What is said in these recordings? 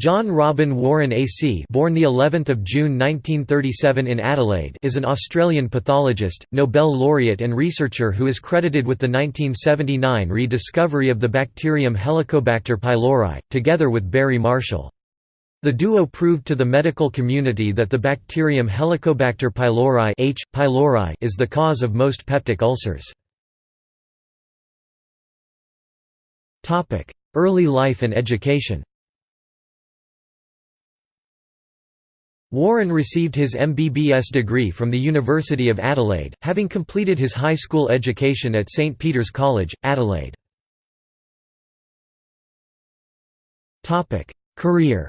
John Robin Warren AC born the 11th of June 1937 in Adelaide is an Australian pathologist, Nobel laureate and researcher who is credited with the 1979 rediscovery of the bacterium Helicobacter pylori, together with Barry Marshall. The duo proved to the medical community that the bacterium Helicobacter pylori, H. pylori is the cause of most peptic ulcers. Early life and education Warren received his MBBS degree from the University of Adelaide, having completed his high school education at St Peter's College, Adelaide. Career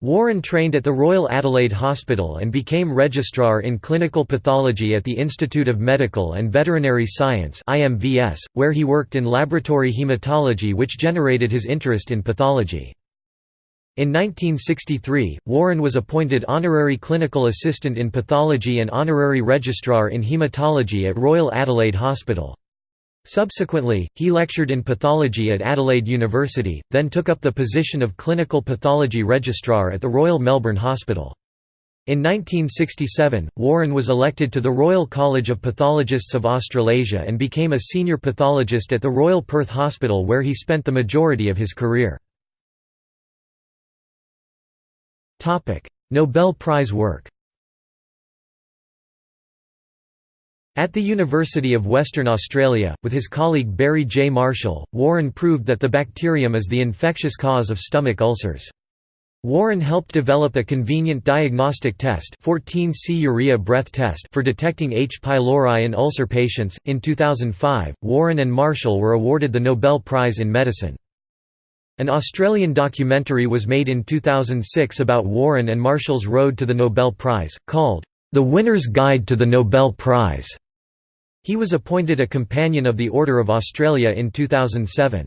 Warren trained at the Royal Adelaide Hospital and became Registrar in Clinical Pathology at the Institute of Medical and Veterinary Science where he worked in laboratory hematology which generated his interest in pathology. In 1963, Warren was appointed Honorary Clinical Assistant in Pathology and Honorary Registrar in Hematology at Royal Adelaide Hospital. Subsequently, he lectured in pathology at Adelaide University, then took up the position of Clinical Pathology Registrar at the Royal Melbourne Hospital. In 1967, Warren was elected to the Royal College of Pathologists of Australasia and became a senior pathologist at the Royal Perth Hospital where he spent the majority of his career. Nobel Prize work At the University of Western Australia, with his colleague Barry J. Marshall, Warren proved that the bacterium is the infectious cause of stomach ulcers. Warren helped develop a convenient diagnostic test 14C urea breath test for detecting H. pylori in ulcer patients. In 2005, Warren and Marshall were awarded the Nobel Prize in Medicine. An Australian documentary was made in 2006 about Warren and Marshall's road to the Nobel Prize, called, The Winner's Guide to the Nobel Prize. He was appointed a Companion of the Order of Australia in 2007.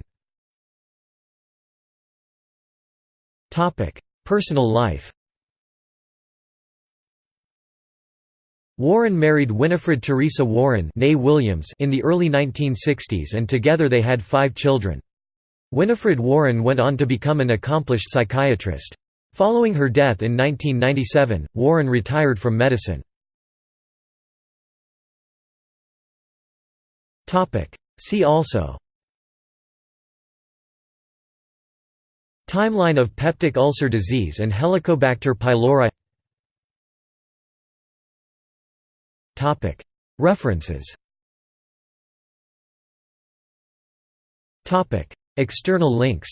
Personal life Warren married Winifred Teresa Warren Williams in the early 1960s and together they had five children. Winifred Warren went on to become an accomplished psychiatrist. Following her death in 1997, Warren retired from medicine. See also Timeline of peptic ulcer disease and Helicobacter pylori References External links.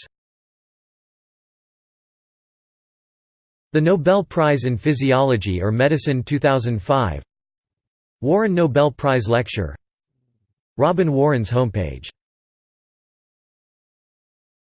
The Nobel Prize in Physiology or Medicine 2005 Warren Nobel Prize Lecture. Robin Warren's homepage